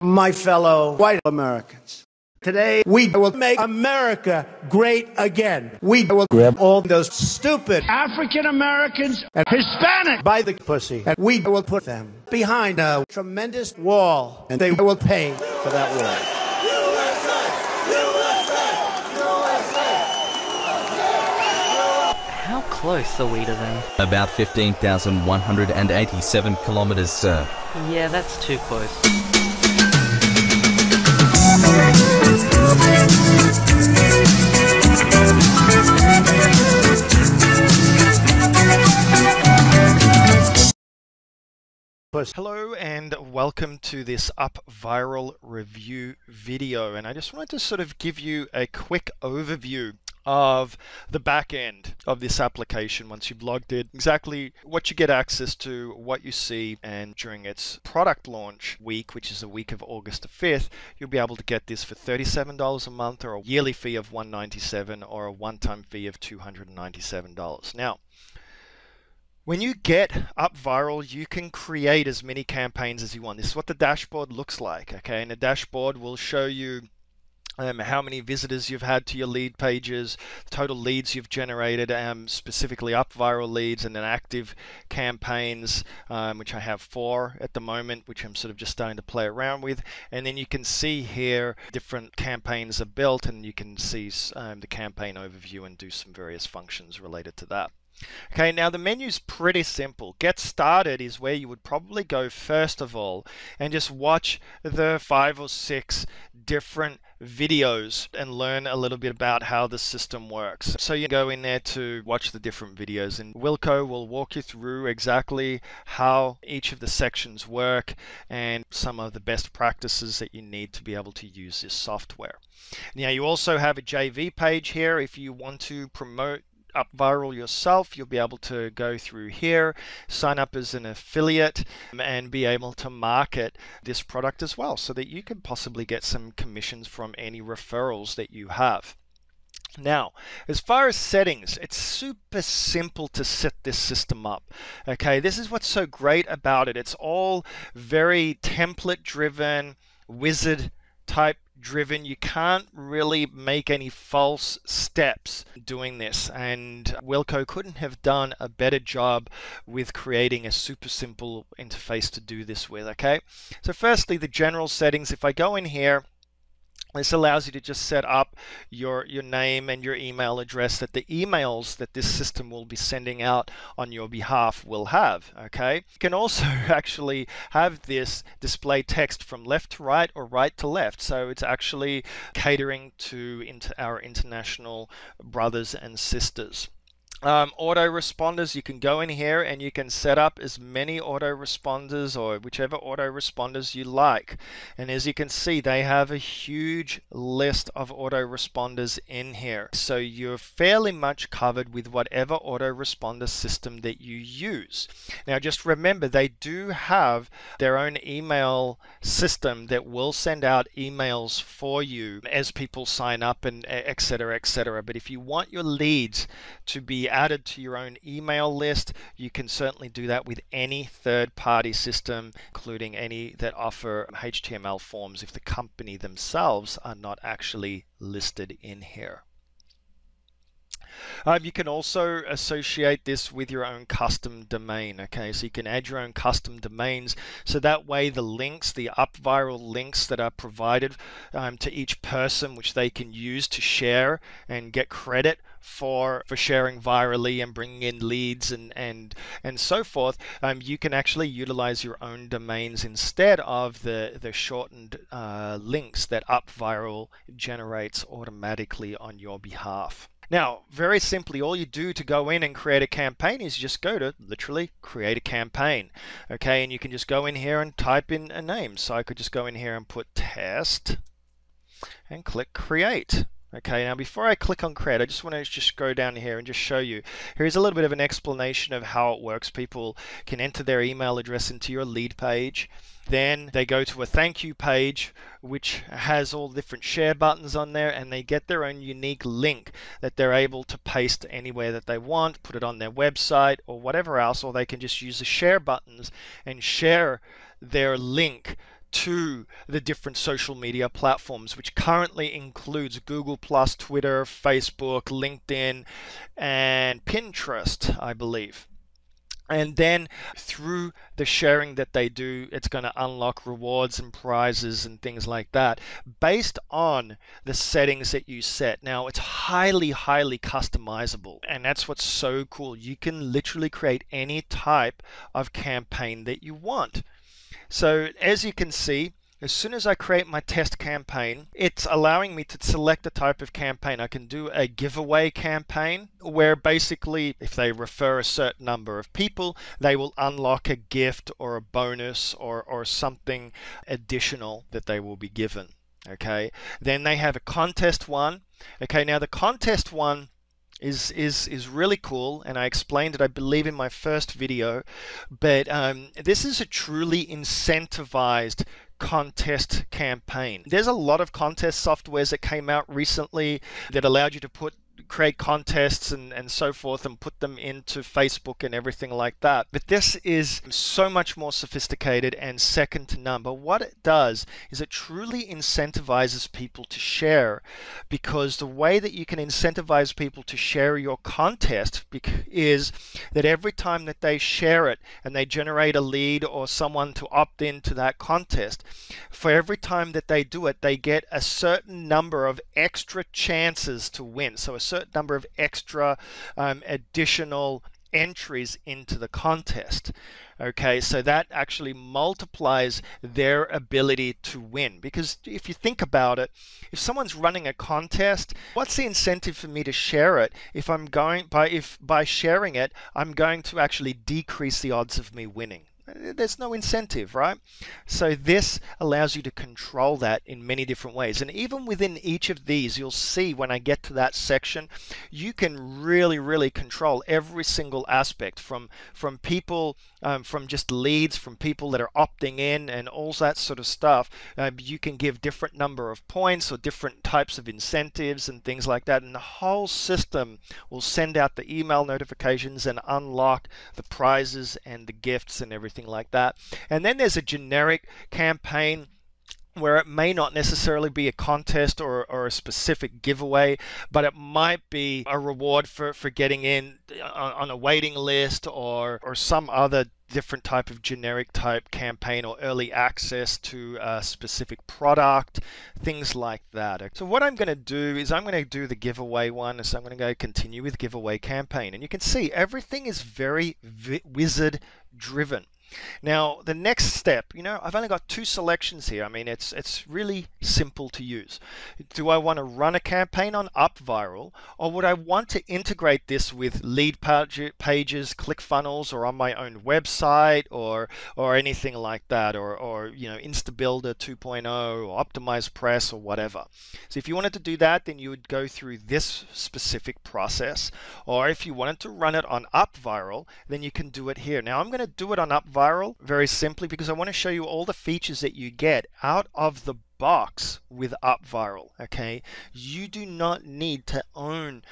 my fellow white Americans. Today, we will make America great again. We will grab all those stupid African Americans and Hispanic by the pussy, and we will put them behind a tremendous wall, and they will pay for that wall. How close are we to them? About 15,187 kilometers, sir. Yeah, that's too close. Hello and welcome to this Up Viral review video and I just wanted to sort of give you a quick overview of the back end of this application once you've logged in, exactly what you get access to, what you see, and during its product launch week, which is the week of August the 5th, you'll be able to get this for $37 a month or a yearly fee of 197 or a one-time fee of $297. Now, when you get up viral, you can create as many campaigns as you want. This is what the dashboard looks like, okay? And the dashboard will show you um, how many visitors you've had to your lead pages, total leads you've generated, um, specifically up viral leads, and then active campaigns, um, which I have four at the moment, which I'm sort of just starting to play around with. And then you can see here different campaigns are built, and you can see um, the campaign overview and do some various functions related to that. Okay, now the menu's pretty simple. Get started is where you would probably go first of all and just watch the five or six different videos and learn a little bit about how the system works. So you go in there to watch the different videos and Wilco will walk you through exactly how each of the sections work and some of the best practices that you need to be able to use this software. Now you also have a JV page here if you want to promote up viral yourself, you'll be able to go through here, sign up as an affiliate, um, and be able to market this product as well so that you can possibly get some commissions from any referrals that you have. Now, as far as settings, it's super simple to set this system up. Okay, this is what's so great about it. It's all very template driven, wizard type driven. You can't really make any false steps doing this. And Wilco couldn't have done a better job with creating a super simple interface to do this with. Okay. So firstly, the general settings. If I go in here, this allows you to just set up your, your name and your email address that the emails that this system will be sending out on your behalf will have. Okay. You can also actually have this display text from left to right or right to left. So it's actually catering to into our international brothers and sisters. Um, autoresponders, you can go in here and you can set up as many autoresponders or whichever autoresponders you like. And as you can see, they have a huge list of autoresponders in here. So you're fairly much covered with whatever autoresponder system that you use. Now just remember, they do have their own email system that will send out emails for you as people sign up and etc. etc. But if you want your leads to be added to your own email list. You can certainly do that with any third party system, including any that offer HTML forms if the company themselves are not actually listed in here. Um, you can also associate this with your own custom domain. Okay, so you can add your own custom domains. So that way, the links, the up viral links that are provided um, to each person, which they can use to share and get credit for for sharing virally and bringing in leads and and and so forth, um, you can actually utilize your own domains instead of the the shortened uh, links that UpViral generates automatically on your behalf. Now, very simply, all you do to go in and create a campaign is just go to literally create a campaign. Okay, and you can just go in here and type in a name. So I could just go in here and put test and click create. Okay, now before I click on create, I just want to just go down here and just show you. Here's a little bit of an explanation of how it works. People can enter their email address into your lead page. Then they go to a thank you page, which has all different share buttons on there, and they get their own unique link that they're able to paste anywhere that they want, put it on their website or whatever else, or they can just use the share buttons and share their link to the different social media platforms, which currently includes Google Plus, Twitter, Facebook, LinkedIn, and Pinterest, I believe. And then through the sharing that they do it's going to unlock rewards and prizes and things like that based on the settings that you set. Now it's highly highly customizable and that's what's so cool. You can literally create any type of campaign that you want so as you can see as soon as I create my test campaign, it's allowing me to select a type of campaign. I can do a giveaway campaign where basically if they refer a certain number of people, they will unlock a gift or a bonus or, or something additional that they will be given. Okay, then they have a contest one. Okay, now the contest one is is is really cool and I explained it I believe in my first video but um, this is a truly incentivized contest campaign. There's a lot of contest softwares that came out recently that allowed you to put create contests and, and so forth and put them into Facebook and everything like that. But this is so much more sophisticated and second to none. But what it does is it truly incentivizes people to share because the way that you can incentivize people to share your contest is that every time that they share it and they generate a lead or someone to opt into that contest, for every time that they do it, they get a certain number of extra chances to win. So a certain number of extra um, additional entries into the contest. Okay, so that actually multiplies their ability to win. Because if you think about it, if someone's running a contest, what's the incentive for me to share it? If I'm going by if by sharing it, I'm going to actually decrease the odds of me winning there's no incentive, right? So this allows you to control that in many different ways. And even within each of these, you'll see when I get to that section, you can really, really control every single aspect from, from people, um, from just leads, from people that are opting in and all that sort of stuff. Uh, you can give different number of points or different types of incentives and things like that. And the whole system will send out the email notifications and unlock the prizes and the gifts and everything something like that. And then there's a generic campaign where it may not necessarily be a contest or, or a specific giveaway, but it might be a reward for, for getting in on, on a waiting list or, or some other different type of generic type campaign or early access to a specific product, things like that. So what I'm going to do is I'm going to do the giveaway one. So I'm going to go continue with giveaway campaign. And you can see everything is very wizard driven. Now, the next step, you know, I've only got two selections here. I mean, it's it's really simple to use. Do I want to run a campaign on UpViral, or would I want to integrate this with lead pages, ClickFunnels, or on my own website, or or anything like that, or or you know, InstaBuilder 2.0, or OptimizePress, or whatever. So if you wanted to do that, then you would go through this specific process. Or if you wanted to run it on UpViral, then you can do it here. Now I'm going to do it on UpViral viral very simply because I want to show you all the features that you get out of the box with UpViral. Okay, you do not need to own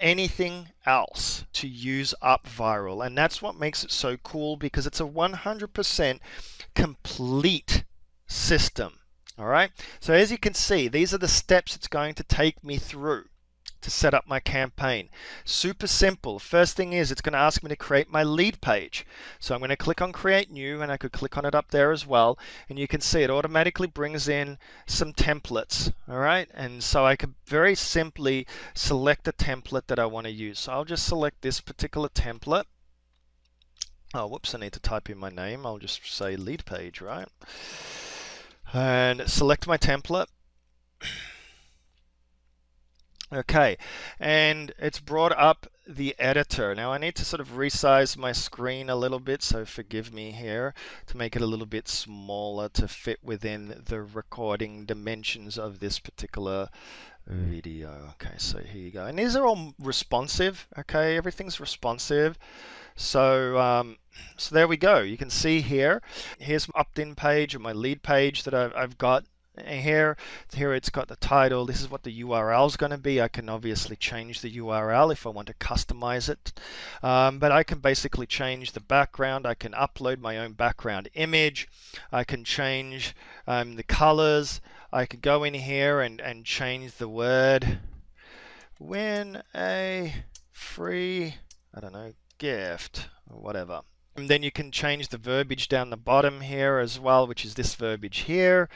anything else to use UpViral, and that's what makes it so cool because it's a 100% complete system. All right, so as you can see, these are the steps it's going to take me through to set up my campaign. Super simple. First thing is it's going to ask me to create my lead page. So I'm going to click on create new and I could click on it up there as well. And you can see it automatically brings in some templates. All right. And so I could very simply select a template that I want to use. So I'll just select this particular template. Oh, whoops, I need to type in my name. I'll just say lead page, right? And select my template. Okay, and it's brought up the editor. Now I need to sort of resize my screen a little bit, so forgive me here to make it a little bit smaller to fit within the recording dimensions of this particular video. Okay, so here you go. And these are all responsive, okay? Everything's responsive. So, um, so there we go. You can see here, here's my opt-in page or my lead page that I've, I've got here. Here it's got the title this is what the URL is going to be. I can obviously change the URL if I want to customize it. Um, but I can basically change the background. I can upload my own background image. I can change um, the colors. I could go in here and, and change the word. Win a free I don't know gift or whatever and then you can change the verbiage down the bottom here as well, which is this verbiage here.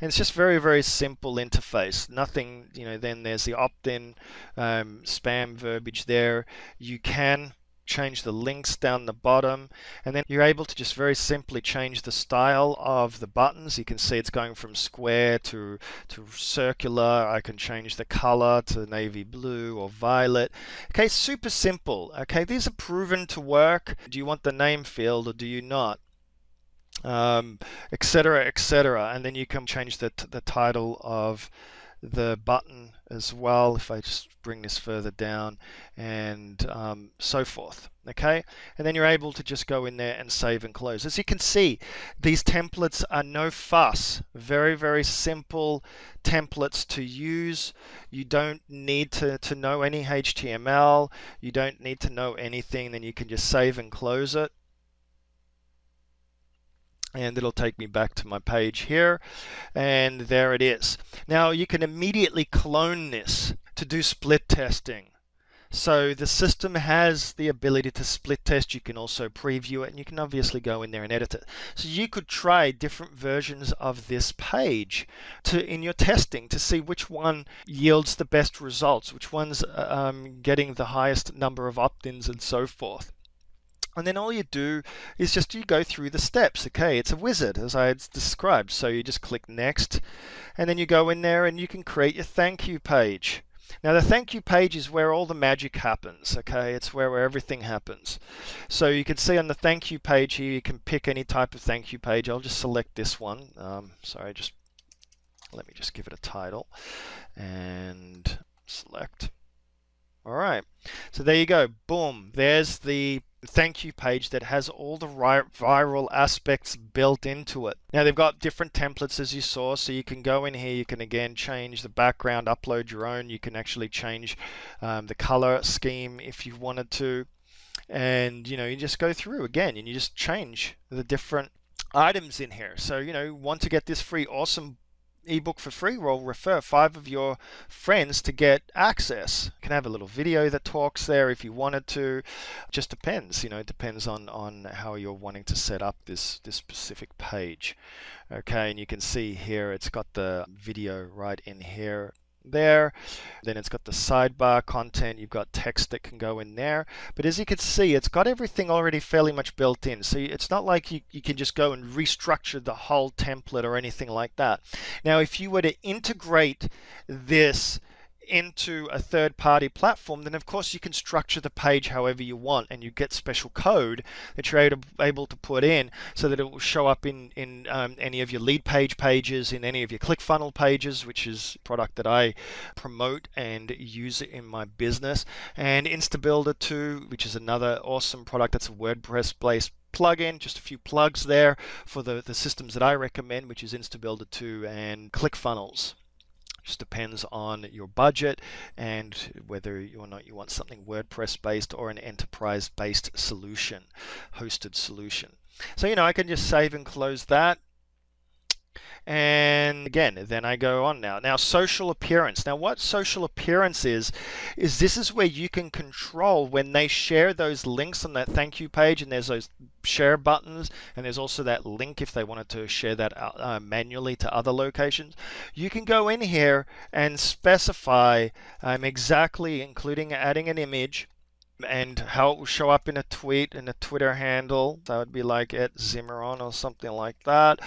And it's just very, very simple interface. Nothing, you know, then there's the opt-in um, spam verbiage there. You can change the links down the bottom and then you're able to just very simply change the style of the buttons. You can see it's going from square to to circular. I can change the color to navy blue or violet. Okay super simple. Okay these are proven to work. Do you want the name field or do you not? Um, etc etc and then you can change the, the title of the button as well if I just bring this further down and um, so forth okay? And then you're able to just go in there and save and close. As you can see these templates are no fuss. Very very simple templates to use. You don't need to, to know any HTML you don't need to know anything. Then you can just save and close it and it'll take me back to my page here and there it is now you can immediately clone this to do split testing so the system has the ability to split test. You can also preview it and you can obviously go in there and edit it. So you could try different versions of this page to in your testing to see which one yields the best results, which one's uh, um, getting the highest number of opt-ins and so forth and then all you do is just you go through the steps okay? It's a wizard as I described. So you just click next and then you go in there and you can create your thank you page. Now the thank you page is where all the magic happens okay? It's where, where everything happens. So you can see on the thank you page here you can pick any type of thank you page. I'll just select this one. Um, sorry just let me just give it a title and select. All right. So there you go. Boom. There's the thank you page that has all the viral aspects built into it. Now they've got different templates as you saw, so you can go in here, you can again change the background, upload your own, you can actually change um, the color scheme if you wanted to. And you know, you just go through again and you just change the different items in here. So, you know, want to get this free awesome ebook for free, well, refer five of your friends to get access. You can have a little video that talks there if you wanted to. just depends, you know, it depends on, on how you're wanting to set up this, this specific page. Okay, and you can see here it's got the video right in here there. Then it's got the sidebar content. You've got text that can go in there. But as you can see, it's got everything already fairly much built in. So it's not like you, you can just go and restructure the whole template or anything like that. Now, if you were to integrate this into a third party platform, then of course you can structure the page however you want and you get special code that you're able to put in so that it will show up in, in um, any of your lead page pages, in any of your ClickFunnels pages, which is product that I promote and use in my business, and InstaBuilder 2, which is another awesome product that's a WordPress based plugin, just a few plugs there for the, the systems that I recommend, which is InstaBuilder 2 and ClickFunnels. Just depends on your budget and whether or not you want something WordPress based or an enterprise based solution, hosted solution. So, you know, I can just save and close that. And again, then I go on now. Now, social appearance. Now, what social appearance is, is this is where you can control when they share those links on that thank you page, and there's those share buttons, and there's also that link if they wanted to share that uh, uh manually to other locations. You can go in here and specify um, exactly, including adding an image, and how it will show up in a tweet in a Twitter handle. That would be like at Zimmeron or something like that,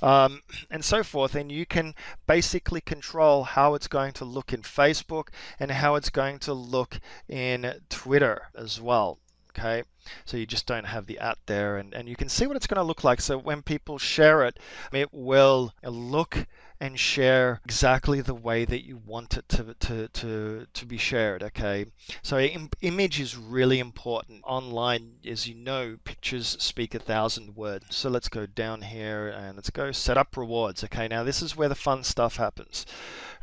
um, and so forth. And you can basically control how it's going to look in Facebook and how it's going to look in Twitter as well. Okay, so you just don't have the at there, and, and you can see what it's going to look like. So when people share it, it will look and share exactly the way that you want it to, to, to, to be shared. Okay, so Im- image is really important online. As you know, pictures speak a thousand words. So let's go down here and let's go set up rewards. Okay, now this is where the fun stuff happens.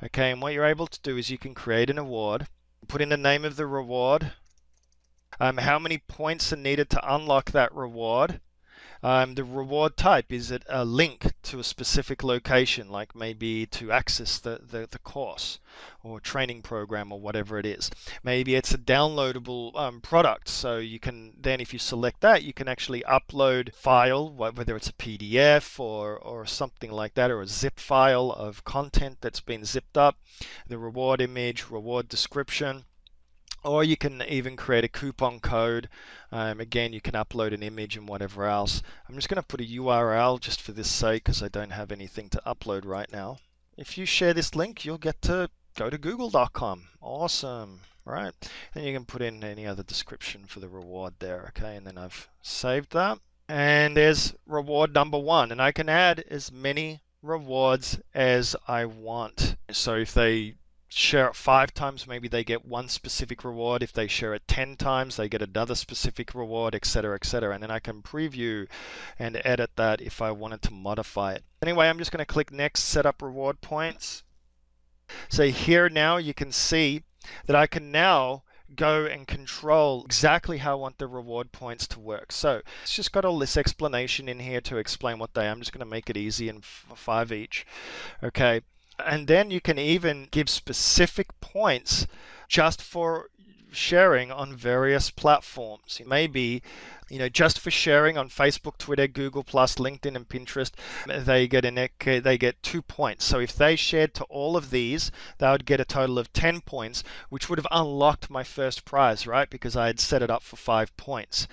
Okay, and what you're able to do is you can create an award, put in the name of the reward, um, how many points are needed to unlock that reward. Um, the reward type is it a link to a specific location, like maybe to access the, the, the course or training program or whatever it is. Maybe it's a downloadable um, product, so you can then, if you select that, you can actually upload file, whether it's a PDF or or something like that, or a zip file of content that's been zipped up. The reward image, reward description or you can even create a coupon code. Um, again, you can upload an image and whatever else. I'm just going to put a URL just for this sake because I don't have anything to upload right now. If you share this link, you'll get to go to google.com. Awesome, right? And you can put in any other description for the reward there, okay? And then I've saved that. And there's reward number one, and I can add as many rewards as I want. So if they share it five times, maybe they get one specific reward. If they share it 10 times, they get another specific reward, etc., etc. And then I can preview and edit that if I wanted to modify it. Anyway, I'm just going to click next, set up reward points. So here now you can see that I can now go and control exactly how I want the reward points to work. So it's just got all this explanation in here to explain what they are. I'm just going to make it easy and five each. Okay. And then you can even give specific points just for sharing on various platforms. Maybe, you know, just for sharing on Facebook, Twitter, Google Plus, LinkedIn, and Pinterest, they get an they get two points. So if they shared to all of these, they would get a total of ten points, which would have unlocked my first prize, right? Because I had set it up for five points.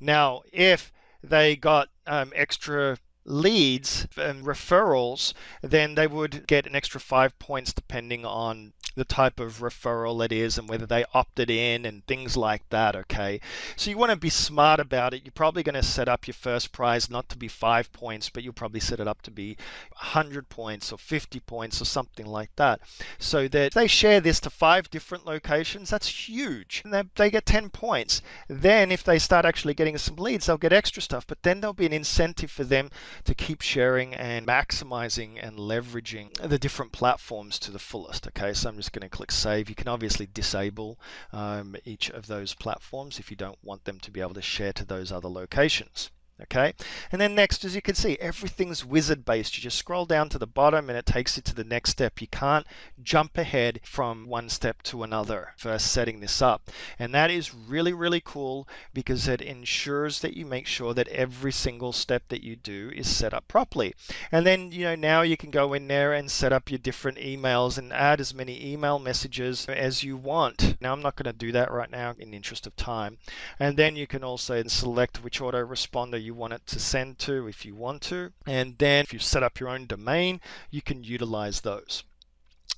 Now, if they got um, extra leads and referrals, then they would get an extra five points depending on the type of referral it is and whether they opted in and things like that. Okay, so you want to be smart about it. You're probably going to set up your first prize not to be five points, but you'll probably set it up to be 100 points or 50 points or something like that. So that they share this to five different locations, that's huge. And they, they get 10 points. Then, if they start actually getting some leads, they'll get extra stuff, but then there'll be an incentive for them to keep sharing and maximizing and leveraging the different platforms to the fullest. Okay, so I'm just going to click save. You can obviously disable um, each of those platforms if you don't want them to be able to share to those other locations okay? And then next as you can see everything's wizard based you just scroll down to the bottom and it takes you to the next step. You can't jump ahead from one step to another for setting this up. And that is really really cool because it ensures that you make sure that every single step that you do is set up properly. And then you know now you can go in there and set up your different emails and add as many email messages as you want. Now I'm not going to do that right now in the interest of time. And then you can also select which autoresponder you want it to send to if you want to. And then if you set up your own domain, you can utilize those.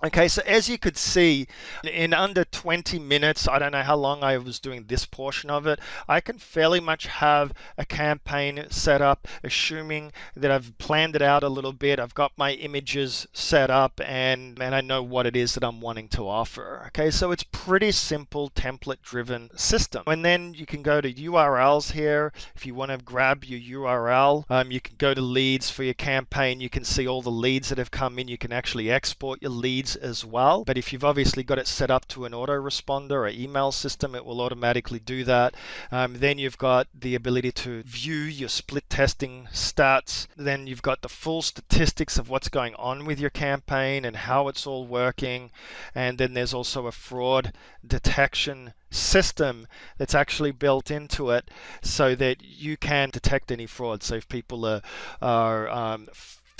Okay, so as you could see, in under 20 minutes, I don't know how long I was doing this portion of it, I can fairly much have a campaign set up, assuming that I've planned it out a little bit, I've got my images set up, and, and I know what it is that I'm wanting to offer. Okay, so it's pretty simple template-driven system. And then you can go to URLs here. If you want to grab your URL, um, you can go to leads for your campaign. You can see all the leads that have come in. You can actually export your leads as well. But if you've obviously got it set up to an autoresponder or email system, it will automatically do that. Um, then you've got the ability to view your split testing stats. Then you've got the full statistics of what's going on with your campaign and how it's all working. And then there's also a fraud detection system that's actually built into it so that you can detect any fraud. So if people are, are um,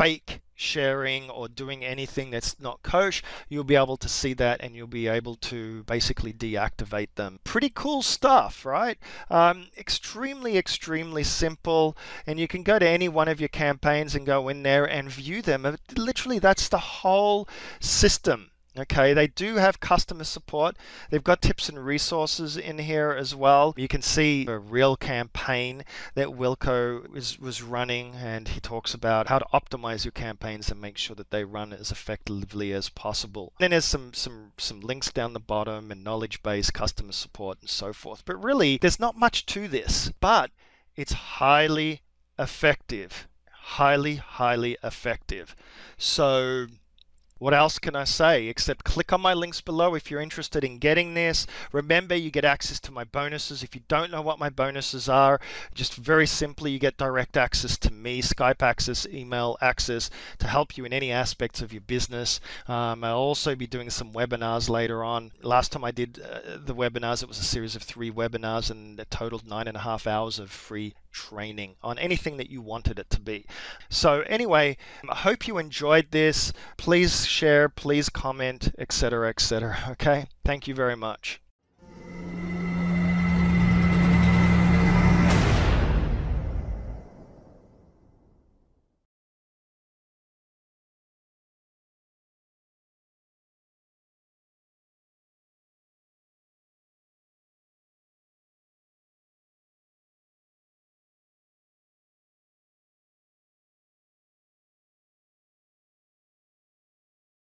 fake sharing or doing anything that's not kosher, you'll be able to see that and you'll be able to basically deactivate them. Pretty cool stuff, right? Um, extremely, extremely simple. And you can go to any one of your campaigns and go in there and view them. Literally, that's the whole system Okay, they do have customer support. They've got tips and resources in here as well. You can see a real campaign that Wilco is, was running, and he talks about how to optimize your campaigns and make sure that they run as effectively as possible. Then there's some some some links down the bottom and knowledge base, customer support, and so forth. But really, there's not much to this, but it's highly effective. Highly, highly effective. So what else can I say except click on my links below if you're interested in getting this. Remember, you get access to my bonuses. If you don't know what my bonuses are, just very simply, you get direct access to me, Skype access, email access to help you in any aspects of your business. Um, I'll also be doing some webinars later on. Last time I did uh, the webinars, it was a series of three webinars and it totaled nine and a half hours of free training on anything that you wanted it to be. So anyway, I hope you enjoyed this. Please share, please comment, etc., etc. Okay? Thank you very much.